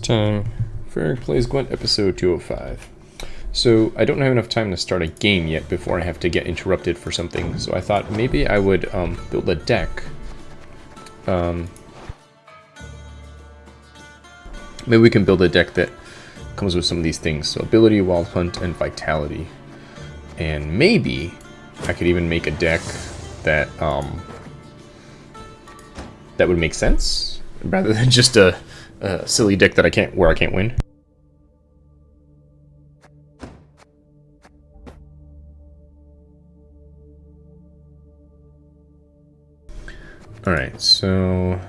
time. Ferric Plays Gwent, episode 205. So, I don't have enough time to start a game yet before I have to get interrupted for something, so I thought maybe I would um, build a deck. Um, maybe we can build a deck that comes with some of these things. So, ability, wild hunt, and vitality. And maybe I could even make a deck that um, that would make sense rather than just a, a silly dick that I can't where I can't win. All right, so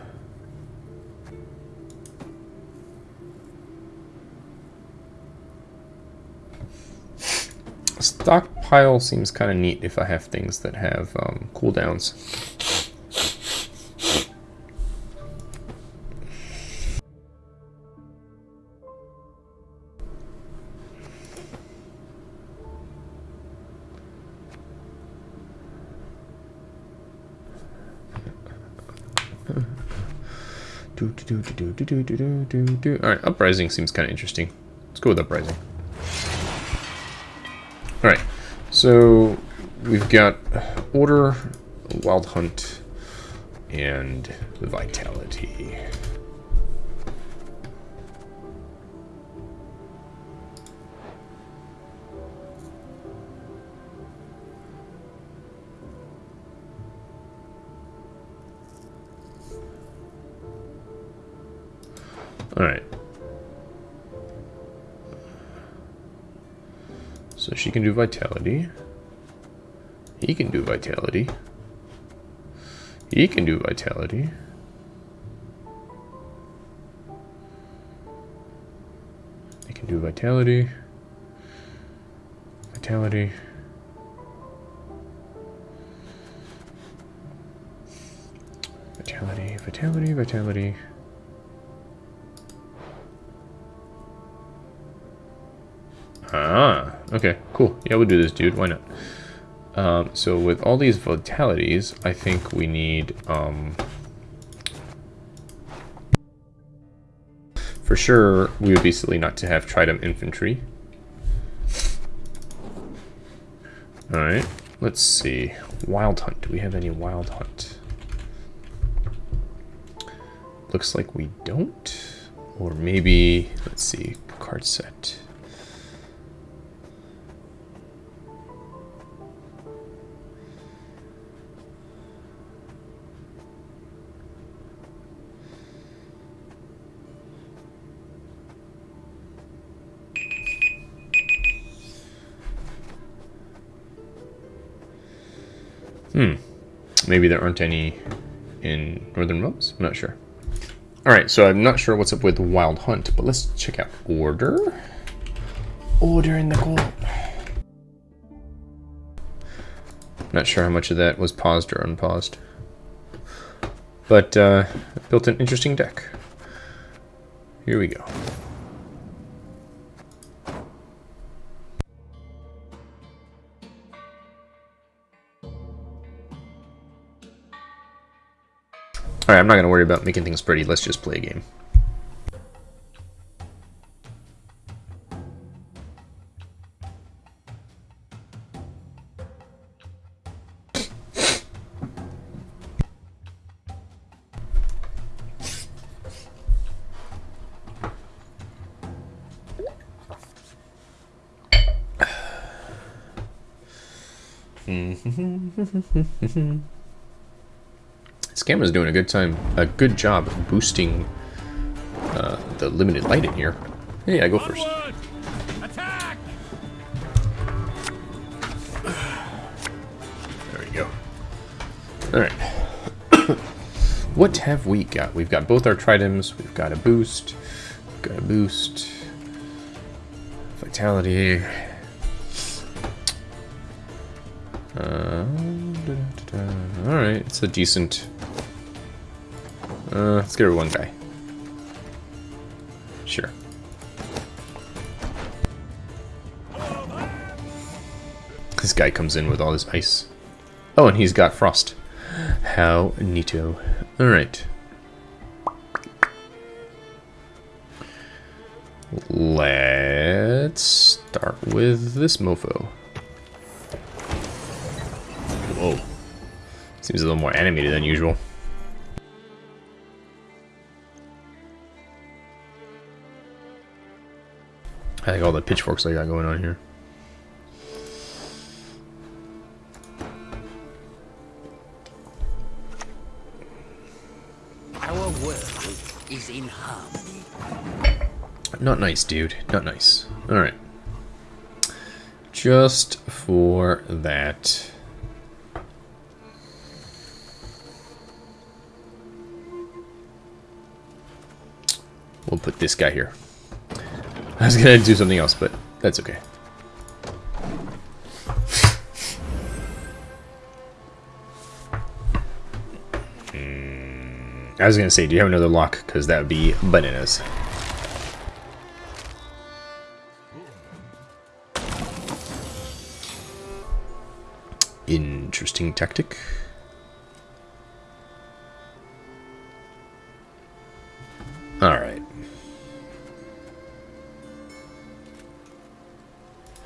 stockpile seems kind of neat if I have things that have um, cooldowns. Alright, Uprising seems kind of interesting. Let's go with Uprising. Alright, so we've got Order, Wild Hunt, and Vitality. Can do vitality. He can do vitality. He can do vitality. He can do vitality. Vitality. Vitality, vitality, vitality. Ah, okay, cool. Yeah, we'll do this, dude. Why not? Um, so with all these vitalities, I think we need, um, for sure, we would be silly not to have Tridam Infantry. Alright, let's see. Wild Hunt. Do we have any Wild Hunt? Looks like we don't. Or maybe, let's see, card set. Hmm. Maybe there aren't any in Northern Realms? I'm not sure. Alright, so I'm not sure what's up with Wild Hunt, but let's check out Order. Order in the court. Not sure how much of that was paused or unpaused. But, uh, built an interesting deck. Here we go. I'm not going to worry about making things pretty. Let's just play a game. This camera's doing a good time, a good job boosting uh, the limited light in here. Hey, I go first. There we go. Alright. what have we got? We've got both our Tridams, we've got a boost, we've got a boost, vitality. Uh, Alright, it's a decent... Uh, let's get her one guy. Sure. This guy comes in with all his ice. Oh, and he's got frost. How neato. Alright. Let's start with this mofo. Whoa. Seems a little more animated than usual. I think all the pitchforks I got going on here. Our world is in harmony. Not nice, dude. Not nice. Alright. Just for that. We'll put this guy here. I was gonna do something else, but that's okay. Hmm, I was gonna say, do you have another lock? Because that would be bananas. Interesting tactic.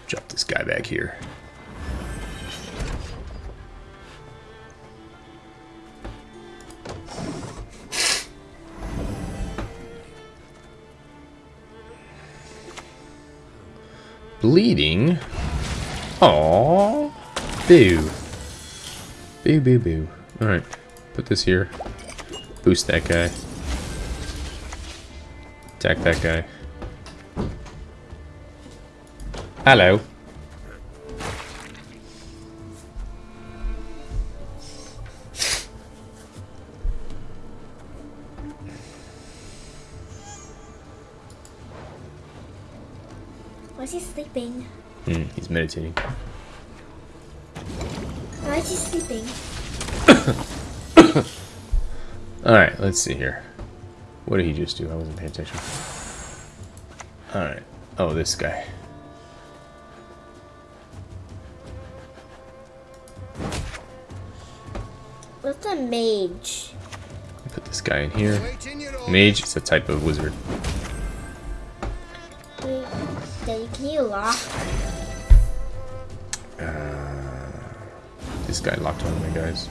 Drop this guy back here. Bleeding? Aww. Boo. Boo, boo, boo. Alright. Put this here. Boost that guy. Attack that guy. Hello. Why is he sleeping? Hmm, he's meditating. Why is he sleeping? Alright, let's see here. What did he just do? I wasn't paying attention. Alright. Oh, this guy. What's a mage? Put this guy in here. Mage is a type of wizard. Wait, Daddy, can you lock? This guy locked one of my guys.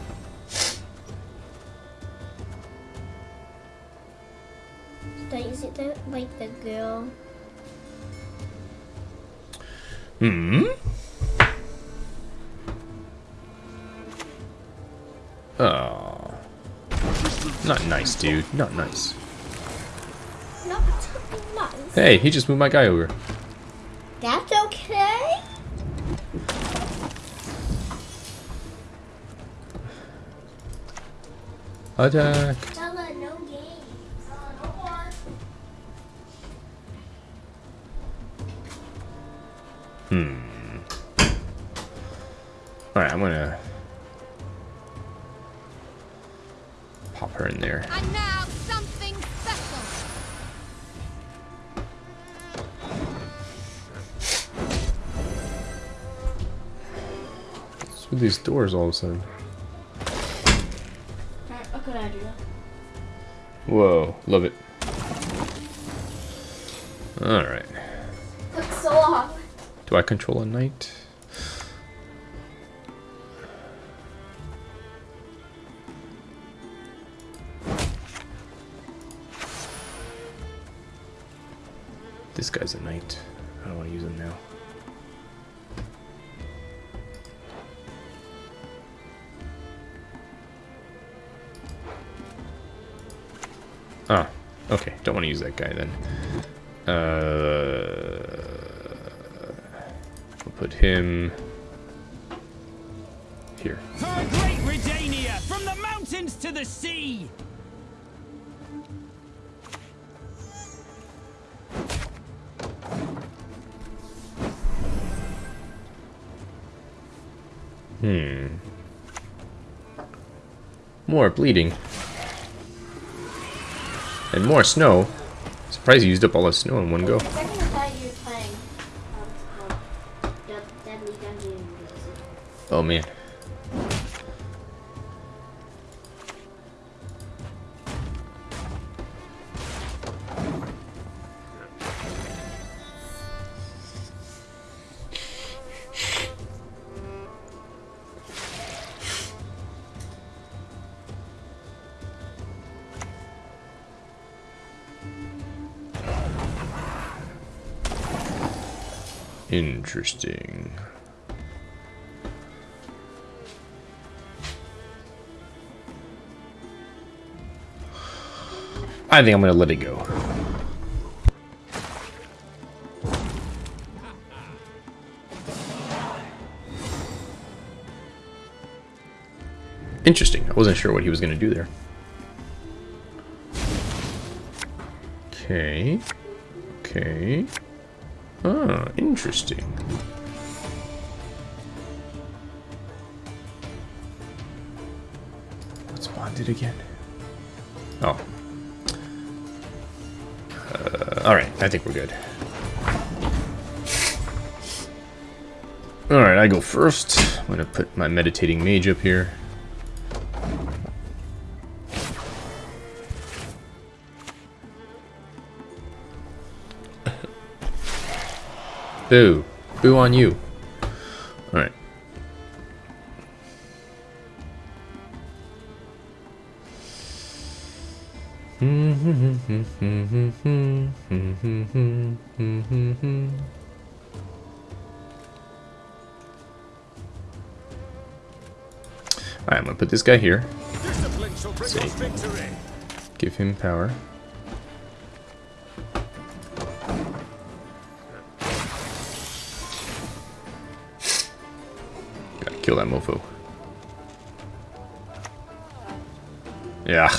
Daddy, is it the, like the girl? Hmm? Not nice, dude. Not nice. Not nice. Hey, he just moved my guy over. That's okay. Attack. Pop her in there. And now something special. What's with these doors all of a sudden? A good idea. Whoa, love it. Alright. Took so long. Do I control a knight? That guy then. Uh, we'll put him here. For a great Redania, from the mountains to the sea! Hmm. More bleeding. And more snow. Surprised you used up all the snow in one go. Oh a Interesting. I think I'm gonna let it go. Interesting. I wasn't sure what he was gonna do there. Okay. Okay. Ah, interesting. What's bonded again? Oh. Uh, Alright, I think we're good. Alright, I go first. I'm gonna put my meditating mage up here. Boo. Boo on you. Alright. Alright, I'm gonna put this guy here. Discipline shall bring See. us victory. Give him power. Kill that mofo. Yeah.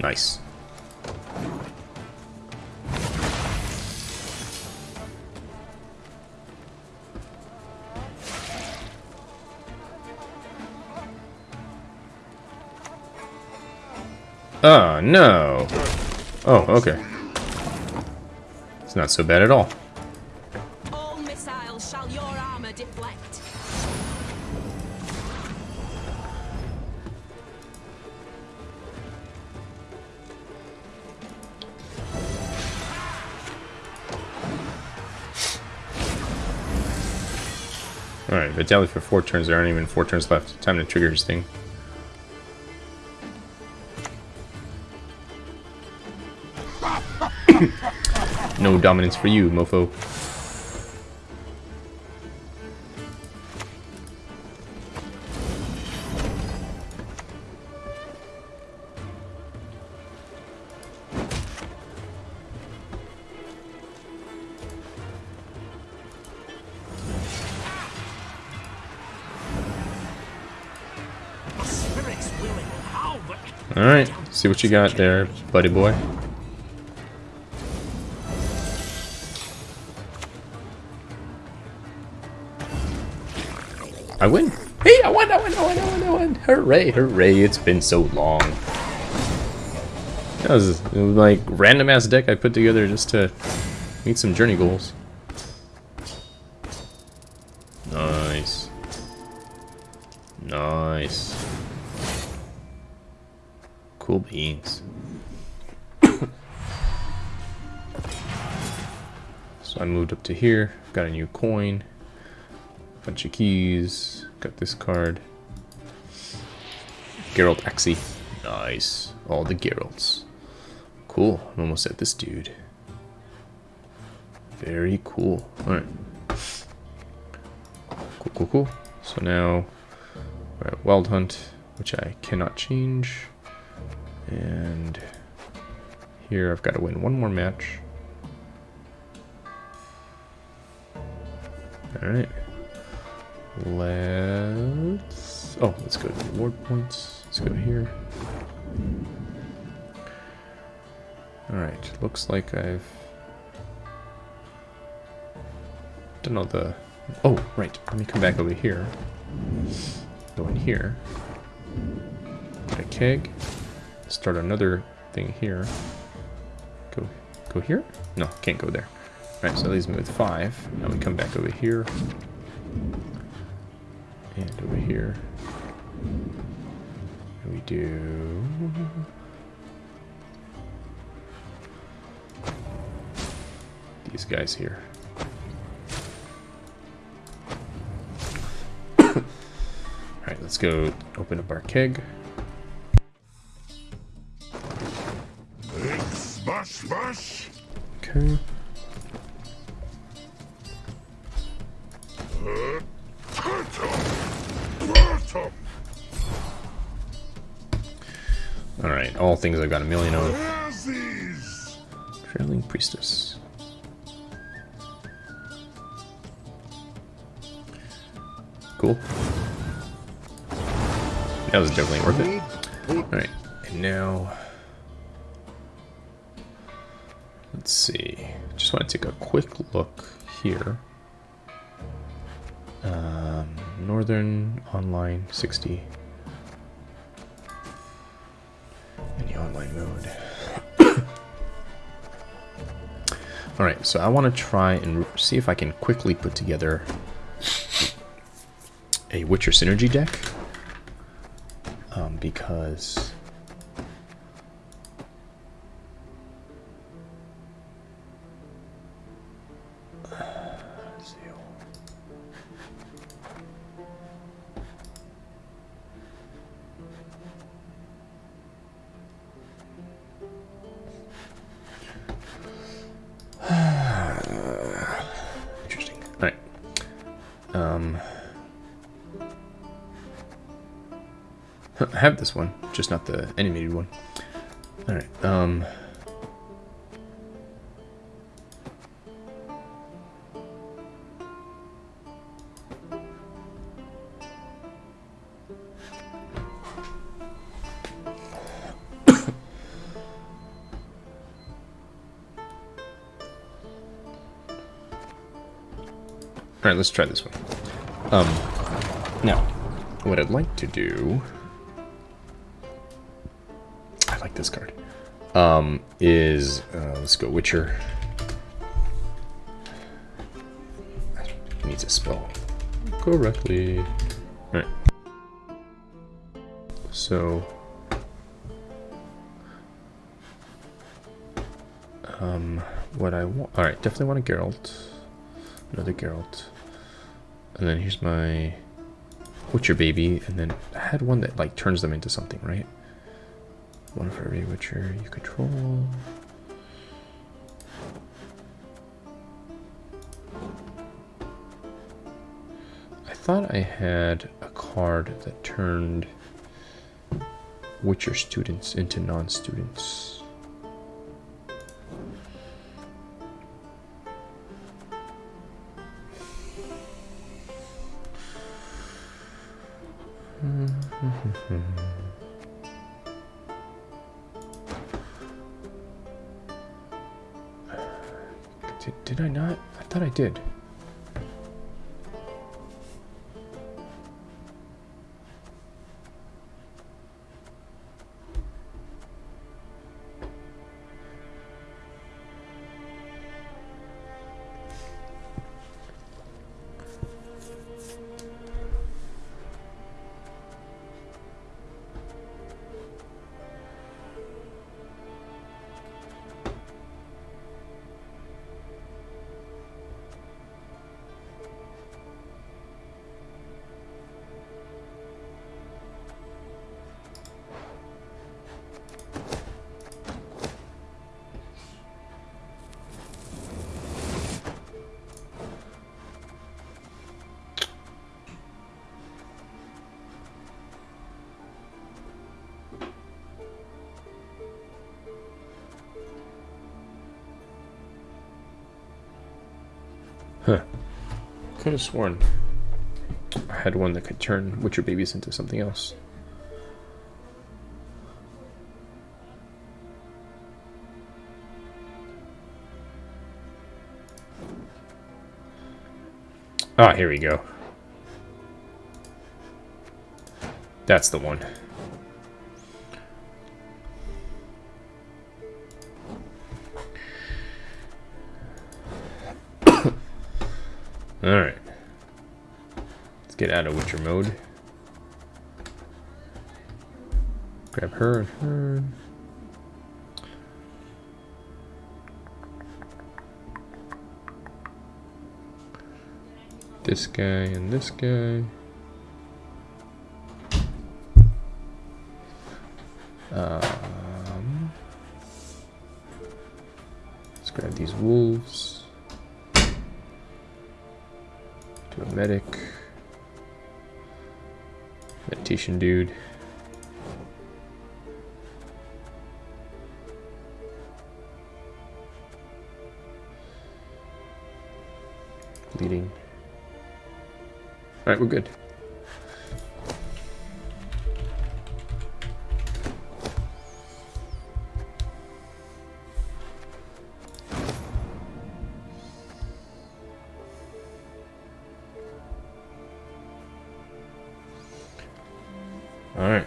Nice. Oh, no. Oh, okay. It's not so bad at all. All missiles shall your armor deflect. Alright, Vitality for four turns. There aren't even four turns left. Time to trigger his thing. No dominance for you, mofo. The spirit's willing, how but Alright, see what you got there, buddy boy. I win. Hey, I won, I won, I won, I won, I won. Hooray, hooray, it's been so long. That was, was like random ass deck I put together just to meet some journey goals. Nice. Nice. Cool beans. so I moved up to here, got a new coin, bunch of keys, got this card. Geralt Axii. Nice. All the Geralts. Cool. I'm almost at this dude. Very cool. Alright. Cool, cool, cool. So now we're at Wild Hunt, which I cannot change. And here I've got to win one more match. Alright. Let's... Oh, let's go to reward points. Let's go here. Alright, looks like I've done all the... Oh, right. Let me come back over here. Go in here. Get a keg. Start another thing here. Go, go here? No, can't go there. Alright, so that leaves me with five. Now we come back over here. And over here. We do... These guys here. Alright, let's go open up our keg. Okay. Things I've got a million of. Trailing Priestess. Cool. That was definitely worth it. Alright, and now... Let's see. Just want to take a quick look here. Um, Northern Online 60. Alright, so I want to try and see if I can quickly put together a Witcher Synergy deck. Um, because... I have this one, just not the animated one. Alright, um... Alright, let's try this one. Um, now, what I'd like to do... this card. Um, is, uh, let's go Witcher. Needs a spell correctly. Alright. So... Um, what I want... Alright, definitely want a Geralt. Another Geralt. And then here's my Witcher baby, and then I had one that like turns them into something, right? One for every Witcher you control. I thought I had a card that turned Witcher students into non-students. I not? I thought I did. Could have sworn I had one that could turn Witcher babies into something else. Ah, here we go. That's the one. Alright. Let's get out of Witcher mode. Grab her and her. This guy and this guy. Um, let's grab these wolves. A medic. Meditation dude. Bleeding. Alright, we're good. Alright.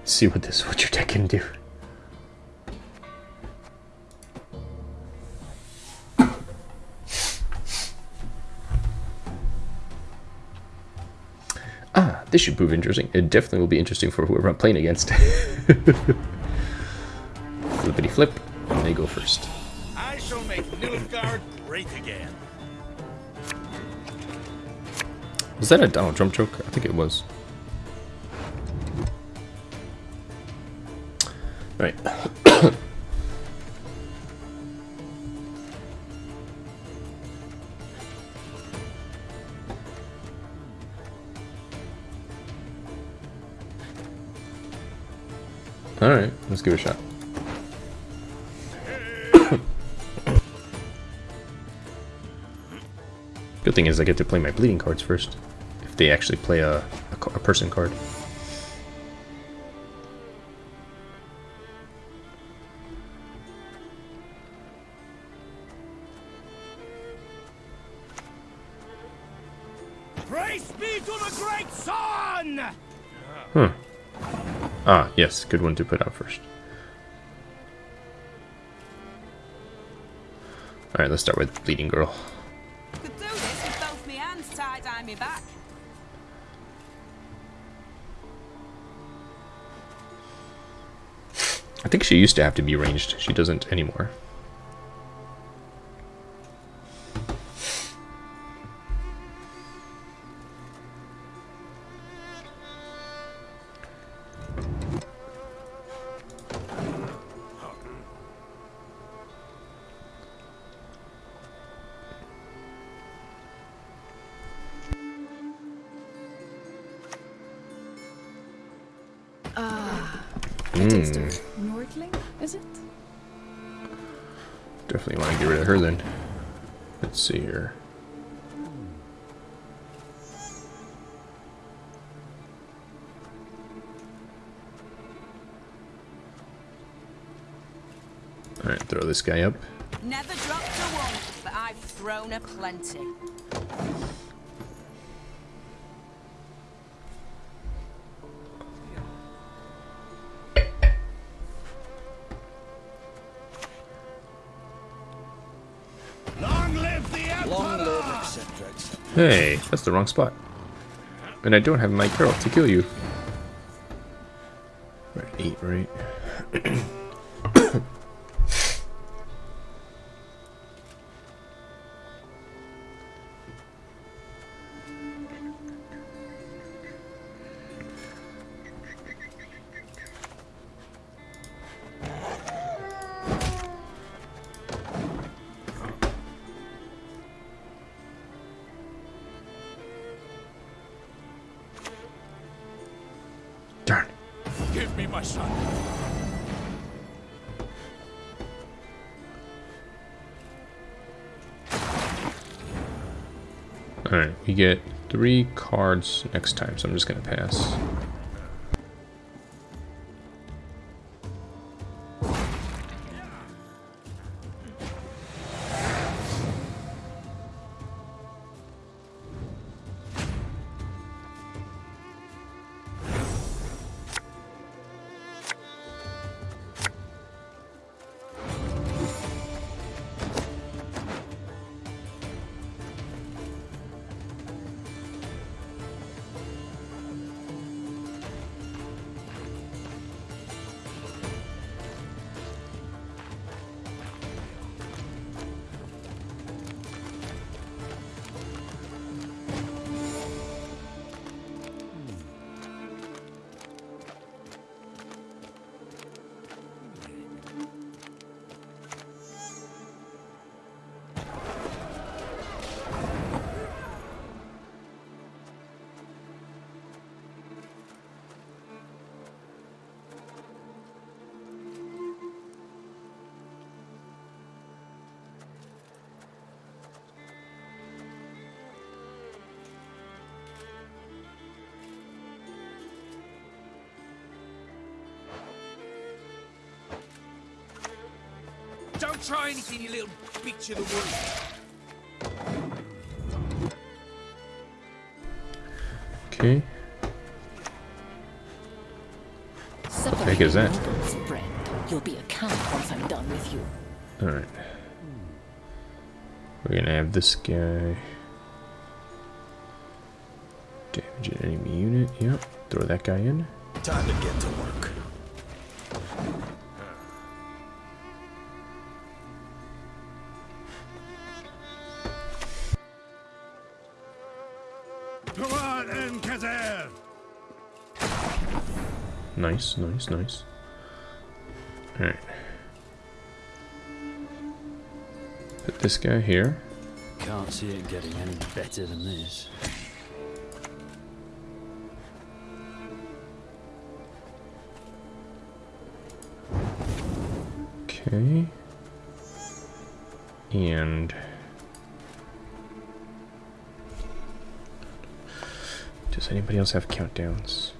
Let's see what this what your deck can do. Ah, this should prove interesting. It definitely will be interesting for whoever I'm playing against. Flippity flip, and they go first. I shall make Nilfgaard great again. Was that a Donald Trump joke? I think it was. Give it a shot. Good thing is I get to play my bleeding cards first. If they actually play a, a, a person card. Praise be to the great sun! Huh. Ah, yes, good one to put out first. Alright, let's start with Bleeding Girl. Could do this with both me hands tied behind me back. I think she used to have to be ranged. She doesn't anymore. Nordling, is it? Definitely want to get rid of her then. Let's see here. Alright, throw this guy up. Never dropped a one, but I've thrown a plenty. Hey, that's the wrong spot. And I don't have my girl to kill you. We're at eight, right? My son. Alright, we get three cards next time, so I'm just gonna pass. Try anything, you little bitch of the wood. Okay. Separate heck is that? noodles, friend. You'll be a count once I'm done with you. Alright. We're gonna have this guy. Damage an enemy unit. Yep. Throw that guy in. Time to get to work. Nice, nice, nice. Alright. Put this guy here. Can't see it getting any better than this. Okay. And does anybody else have countdowns?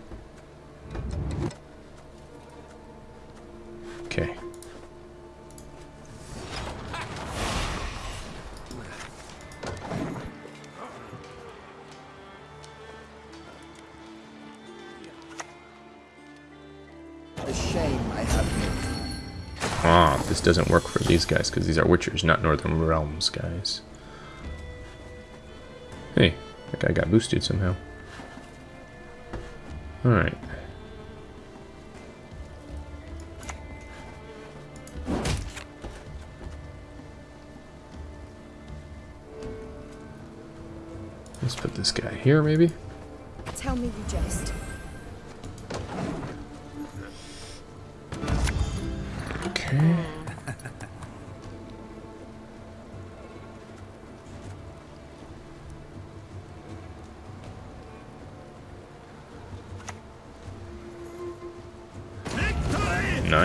A shame I have no Ah, this doesn't work for these guys because these are Witchers, not Northern Realms guys. Hey, that guy got boosted somehow. Alright. Let's put this guy here, maybe? Tell me you jest.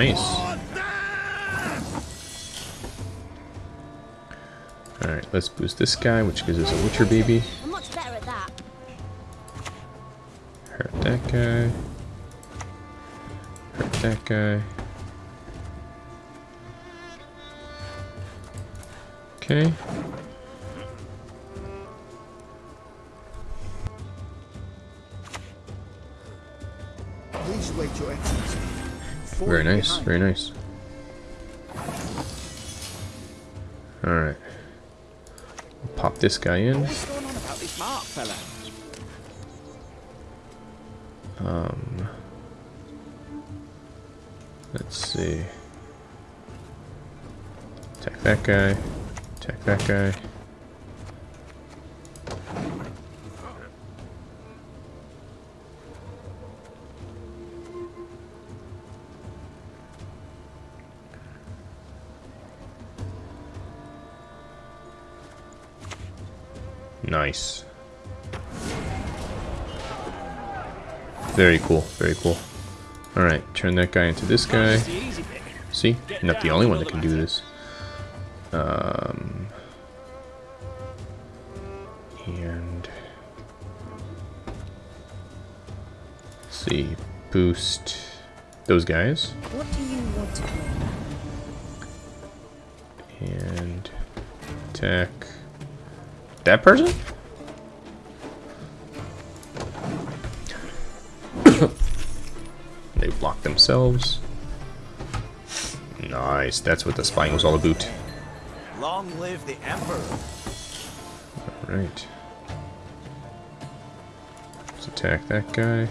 Nice. Alright, let's boost this guy, which gives us a Witcher baby. I'm much better at that. Hurt that guy. Hurt that guy. Okay. Please wait, Your Excellency. Very nice, behind. very nice. Alright. Pop this guy in. What's going on about this mark. Um, let's see. Attack that guy. Attack that guy. Nice. Very cool, very cool. Alright, turn that guy into this guy. The easy bit. See? I'm not the only one that can do this. Um, and let's see, boost those guys, What do you want to know? and attack that person. They block themselves. Nice, that's what the spying was all about. Long live the Emperor. Alright. Let's attack that guy.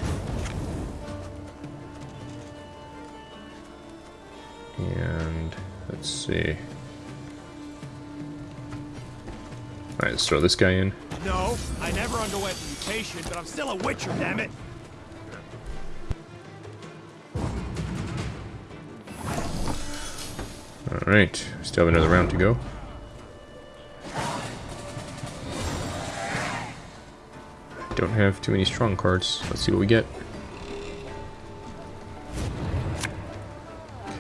And let's see. Alright, let's throw this guy in. No, I never underwent mutation, but I'm still a Witcher, damn it. Alright, still have another round to go. Don't have too many strong cards. Let's see what we get.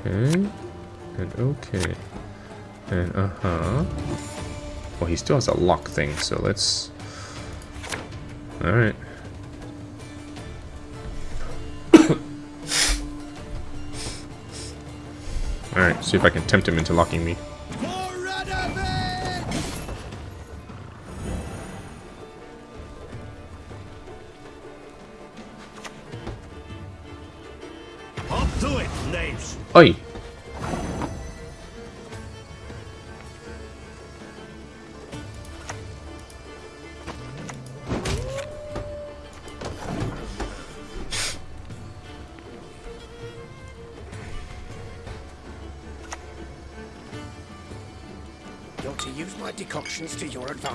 Okay. And okay. And uh-huh. Well, he still has a lock thing, so let's... Alright. Alright, see if I can tempt him into locking me.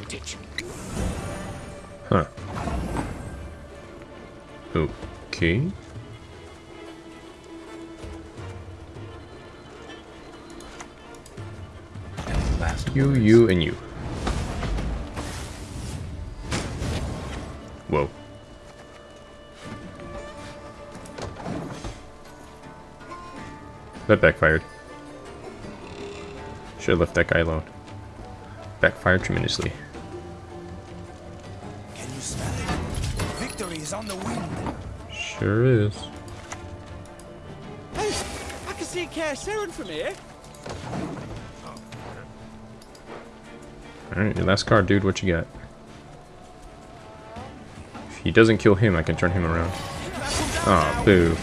Advantage. Huh. Okay. You, you, and you. Whoa. That backfired. Should have left that guy alone. Backfired tremendously. Sure is. Hey, I can see Kaer Seren from here. Alright, your last card, dude. What you got? If he doesn't kill him, I can turn him around. Aw, oh, boo.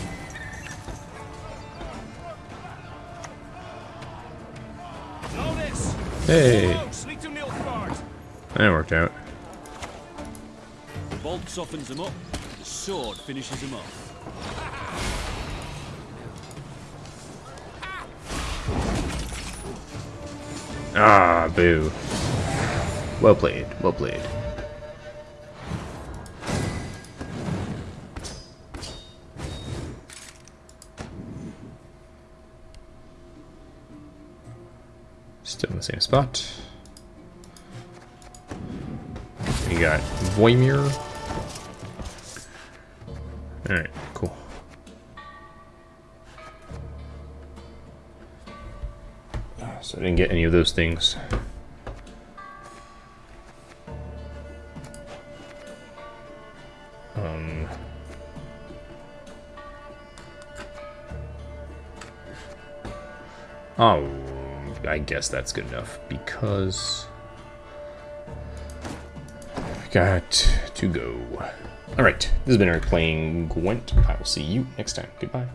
Hey, Close, lead to Nilfgaard. that worked out. The bolt softens them up, the sword finishes him off. Ah, boo. Well played, well played. Still in the same spot. We got Voimir. Alright, cool. So I didn't get any of those things. Um, oh, I guess that's good enough because I got to go. All right, this has been Eric playing Gwent. I will see you next time. Goodbye.